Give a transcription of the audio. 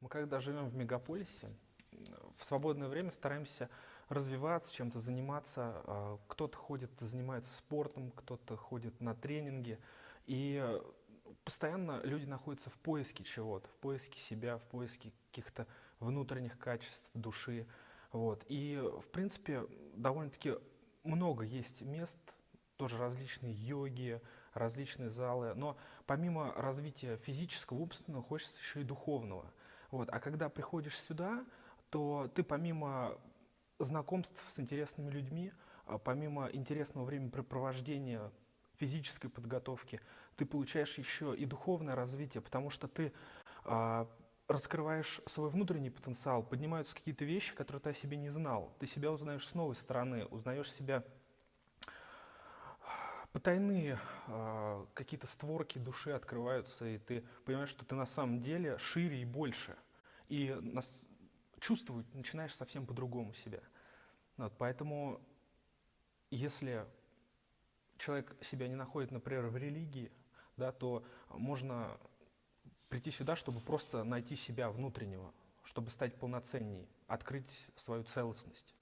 Мы когда живем в мегаполисе, в свободное время стараемся развиваться, чем-то заниматься. А, Кто-то ходит, занимается спортом, кто-то ходит на тренинги. И постоянно люди находятся в поиске чего-то, в поиске себя, в поиске каких-то внутренних качеств души. Вот. И, в принципе, довольно-таки много есть мест, тоже различные йоги, различные залы. Но помимо развития физического, умственного, хочется еще и духовного. Вот. А когда приходишь сюда, то ты помимо знакомств с интересными людьми, а помимо интересного времяпрепровождения, физической подготовки, ты получаешь еще и духовное развитие, потому что ты а, раскрываешь свой внутренний потенциал, поднимаются какие-то вещи, которые ты о себе не знал. Ты себя узнаешь с новой стороны, узнаешь себя потайные а, какие-то створки души открываются, и ты понимаешь, что ты на самом деле шире и больше. И нас, чувствовать начинаешь совсем по-другому себя. Вот, поэтому, если человек себя не находит, например, в религии, да, то можно прийти сюда, чтобы просто найти себя внутреннего, чтобы стать полноценней, открыть свою целостность.